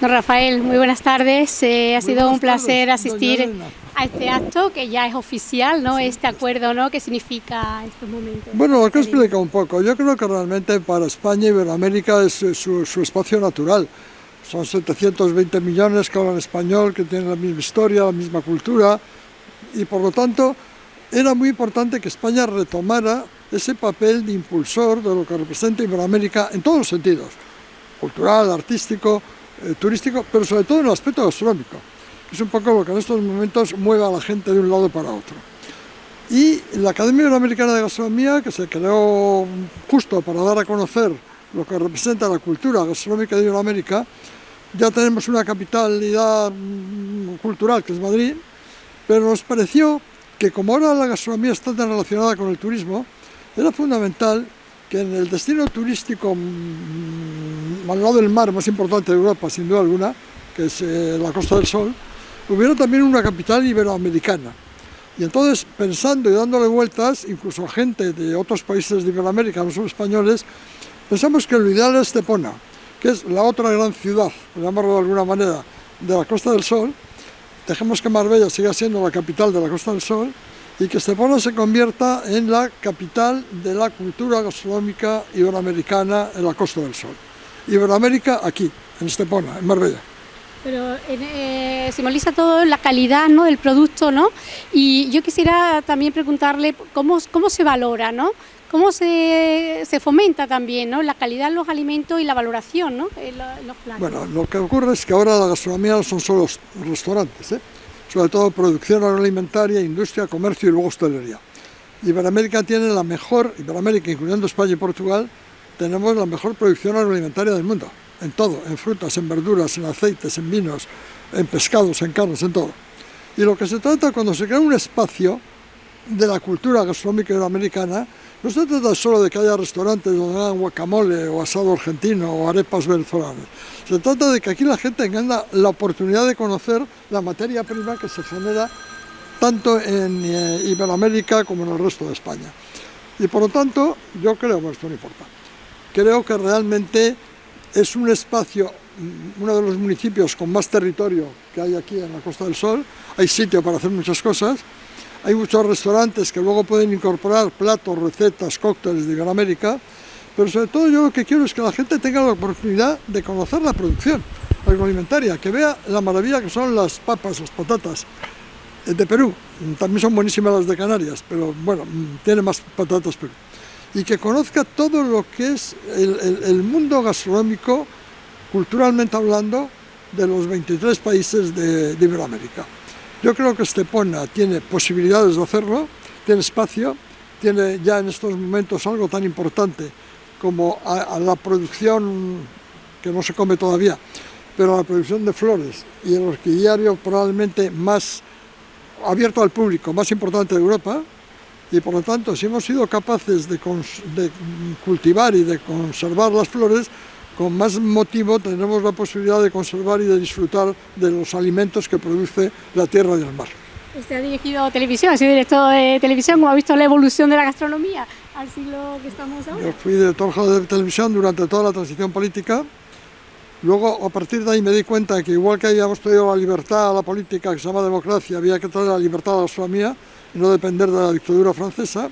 Don Rafael, muy buenas tardes. Eh, ha Muy sido un placer tardes, asistir a este acto que ya es oficial, ¿no? Este acuerdo, ¿no? ¿Qué significa estos momentos? Bueno, lo que explica un poco. Yo creo que realmente para España y Iberoamérica es eh, su, su espacio natural. Son 720 millones que hablan español, que tienen la misma historia, la misma cultura, y por lo tanto era muy importante que España retomara ese papel de impulsor de lo que representa Iberoamérica en todos los sentidos, cultural, artístico, eh, turístico, pero sobre todo en el aspecto gastronómico, es un poco lo que en estos momentos mueve a la gente de un lado para otro. Y la Academia Iberoamericana de Gastronomía, que se creó justo para dar a conocer lo que representa la cultura gastronómica de Iberoamérica, ya tenemos una capitalidad mm, cultural que es Madrid, pero nos pareció que como ahora la gastronomía está tan relacionada con el turismo, era fundamental que en el destino turístico mm, al lado del mar más importante de Europa, sin duda alguna, que es eh, la Costa del Sol, hubiera también una capital iberoamericana. Y entonces, pensando y dándole vueltas, incluso a gente de otros países de Iberoamérica, no solo españoles, pensamos que lo ideal es Estepona, que es la otra gran ciudad, por llamarlo de alguna manera, de la Costa del Sol. Dejemos que Marbella siga siendo la capital de la Costa del Sol y que Estepona se convierta en la capital de la cultura gastronómica iberoamericana en la Costa del Sol. Iberoamérica aquí, en Estepona, en Marbella. Pero eh, simboliza todo la calidad ¿no? del producto, ¿no? Y yo quisiera también preguntarle cómo, cómo se valora, ¿no? ¿Cómo se, se fomenta también ¿no? la calidad de los alimentos y la valoración ¿no? en lo- en los platos? Bueno, lo que ocurre es que ahora la gastronomía no son solo los restaurantes, ¿eh? Sobre todo producción agroalimentaria, industria, comercio y luego hostelería. Iberoamérica tiene la mejor, Iberoamérica incluyendo España y Portugal, tenemos la mejor producción agroalimentaria del mundo, en todo, en frutas, en verduras, en aceites, en vinos, en pescados, en carnes, en todo. Y lo que se trata cuando se crea un espacio de la cultura gastronómica iberoamericana, no se trata solo de que haya restaurantes donde hagan guacamole o asado argentino o arepas venezolanas. Se trata de que aquí la gente tenga la oportunidad de conocer la materia prima que se genera tanto en eh, Iberoamérica como en el resto de España. Y por lo tanto, yo creo, bueno, esto no importa, creo que realmente es un espacio, mm, uno de los municipios con más territorio que hay aquí en la Costa del Sol, hay sitio para hacer muchas cosas, hay muchos restaurantes que luego pueden incorporar platos, recetas, cócteles de Iberoamérica, pero sobre todo yo lo que quiero es que la gente tenga la oportunidad de conocer la producción agroalimentaria, que vea la maravilla que son las papas, las patatas eh, de Perú. También son buenísimas las de Canarias, pero bueno, mm, tiene más patatas Perú. Y que conozca todo lo que es el mundo gastronómico, culturalmente hablando, de los 23 países de, de Iberoamérica. Yo creo que Estepona tiene posibilidades de hacerlo, tiene espacio, tiene ya en estos momentos algo tan importante como la producción, que no se come todavía, pero la producción de flores y el orquidiario probablemente más abierto al público, más importante de Europa, y por lo tanto, si hemos sido capaces de, de cultivar y de conservar las flores, con más motivo tendremos la posibilidad de conservar y de disfrutar de los alimentos que produce la tierra y el mar. Usted ha dirigido televisión, ha sido director de televisión, ¿cómo ha visto la evolución de la gastronomía al siglo que estamos ahora? Yo fui director de televisión durante toda la transición política. Luego, a partir de ahí, me di cuenta que igual que habíamos traído la libertad a la política, que se llama democracia, había que traer la libertad a la gastronomía y no depender de la dictadura francesa.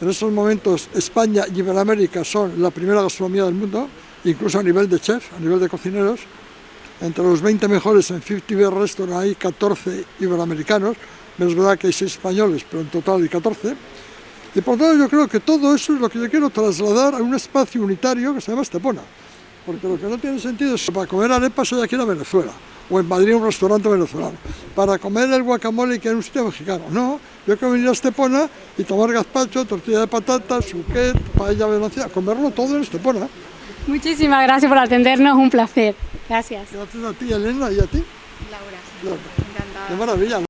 En estos momentos, España y Iberoamérica son la primera gastronomía del mundo, incluso a nivel de chef, a nivel de cocineros. Entre los 20 mejores en 50 Best Restaurant hay 14 iberoamericanos. Es verdad que hay 6 españoles, pero en total hay 14. Y por tanto yo creo que todo eso es lo que yo quiero trasladar a un espacio unitario que se llama Estepona. Porque lo que no tiene sentido es para comer arepas hay aquí en Venezuela, o en Madrid un restaurante venezolano. Para comer el guacamole que en un sitio mexicano. No, yo quiero venir a Estepona y tomar gazpacho, tortilla de patatas, suquet, paella venezolana, comerlo todo en Estepona. Muchísimas gracias por atendernos, un placer. Gracias. Gracias a ti, Elena, y a ti. Laura, Laura. encantada. Qué maravilla.